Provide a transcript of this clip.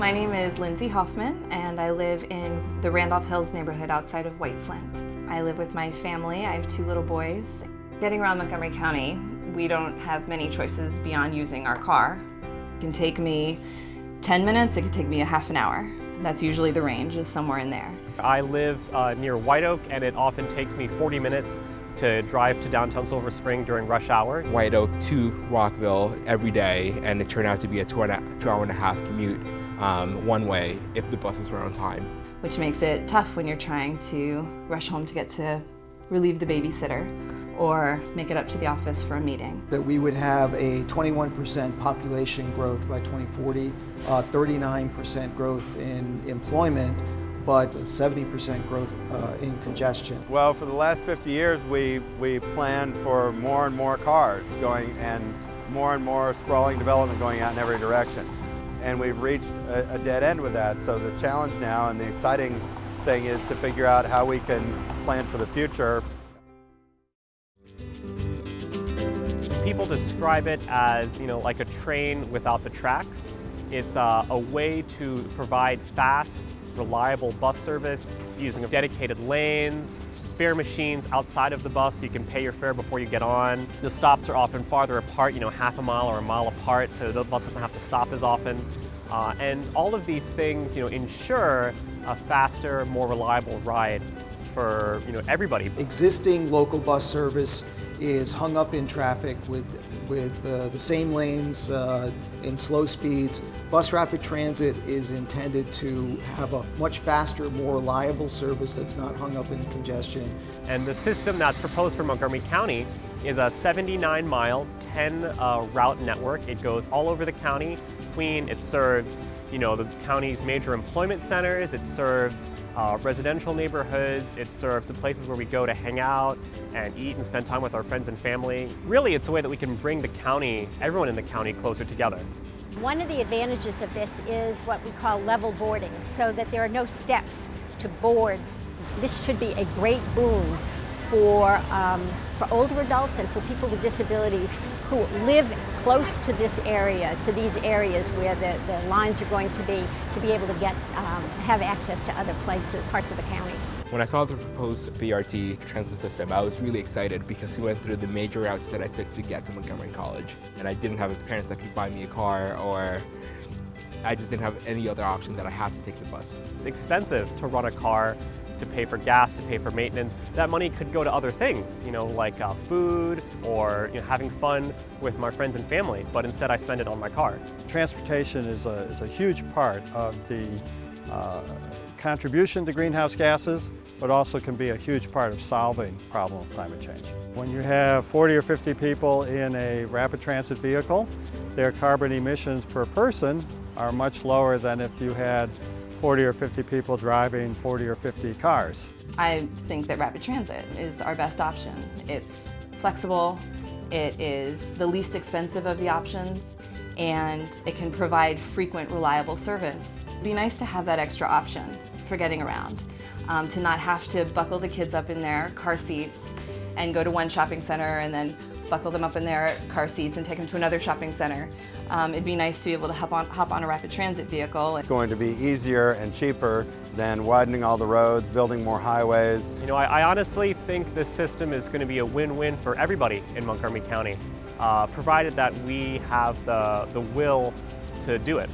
My name is Lindsay Hoffman and I live in the Randolph Hills neighborhood outside of White Flint. I live with my family. I have two little boys. Getting around Montgomery County, we don't have many choices beyond using our car. It can take me 10 minutes, it could take me a half an hour. That's usually the range, is somewhere in there. I live uh, near White Oak and it often takes me 40 minutes to drive to downtown Silver Spring during rush hour. White Oak to Rockville every day and it turned out to be a two, and a, two hour and a half commute um, one way if the buses were on time. Which makes it tough when you're trying to rush home to get to relieve the babysitter or make it up to the office for a meeting. That we would have a 21% population growth by 2040, 39% uh, growth in employment, but 70% growth uh, in congestion. Well, for the last 50 years, we, we planned for more and more cars going and more and more sprawling development going out in every direction. And we've reached a, a dead end with that. So the challenge now and the exciting thing is to figure out how we can plan for the future. People describe it as, you know, like a train without the tracks. It's uh, a way to provide fast, reliable bus service using dedicated lanes, fare machines outside of the bus so you can pay your fare before you get on. The stops are often farther apart, you know, half a mile or a mile apart, so the bus doesn't have to stop as often. Uh, and all of these things, you know, ensure a faster, more reliable ride for, you know, everybody. Existing local bus service is hung up in traffic with, with uh, the same lanes uh, in slow speeds. Bus Rapid Transit is intended to have a much faster, more reliable service that's not hung up in congestion. And the system that's proposed for Montgomery County is a 79 mile, 10 uh, route network. It goes all over the county. Queen, it serves you know, the county's major employment centers, it serves uh, residential neighborhoods, it serves the places where we go to hang out and eat and spend time with our friends and family. Really, it's a way that we can the county, everyone in the county, closer together. One of the advantages of this is what we call level boarding, so that there are no steps to board. This should be a great boon for, um, for older adults and for people with disabilities who live close to this area, to these areas where the, the lines are going to be, to be able to get, um, have access to other places, parts of the county. When I saw the proposed BRT transit system, I was really excited because he went through the major routes that I took to get to Montgomery College. And I didn't have parents that could buy me a car or I just didn't have any other option that I had to take the bus. It's expensive to run a car to pay for gas, to pay for maintenance. That money could go to other things, you know, like uh, food or you know, having fun with my friends and family, but instead I spend it on my car. Transportation is a, is a huge part of the uh, contribution to greenhouse gases, but also can be a huge part of solving the problem of climate change. When you have 40 or 50 people in a rapid transit vehicle, their carbon emissions per person are much lower than if you had 40 or 50 people driving 40 or 50 cars. I think that rapid transit is our best option. It's flexible, it is the least expensive of the options, and it can provide frequent, reliable service. It'd be nice to have that extra option for getting around, um, to not have to buckle the kids up in their car seats and go to one shopping center and then buckle them up in their car seats and take them to another shopping center. Um, it'd be nice to be able to hop on, hop on a rapid transit vehicle. It's going to be easier and cheaper than widening all the roads, building more highways. You know, I, I honestly think this system is going to be a win-win for everybody in Montgomery County, uh, provided that we have the, the will to do it.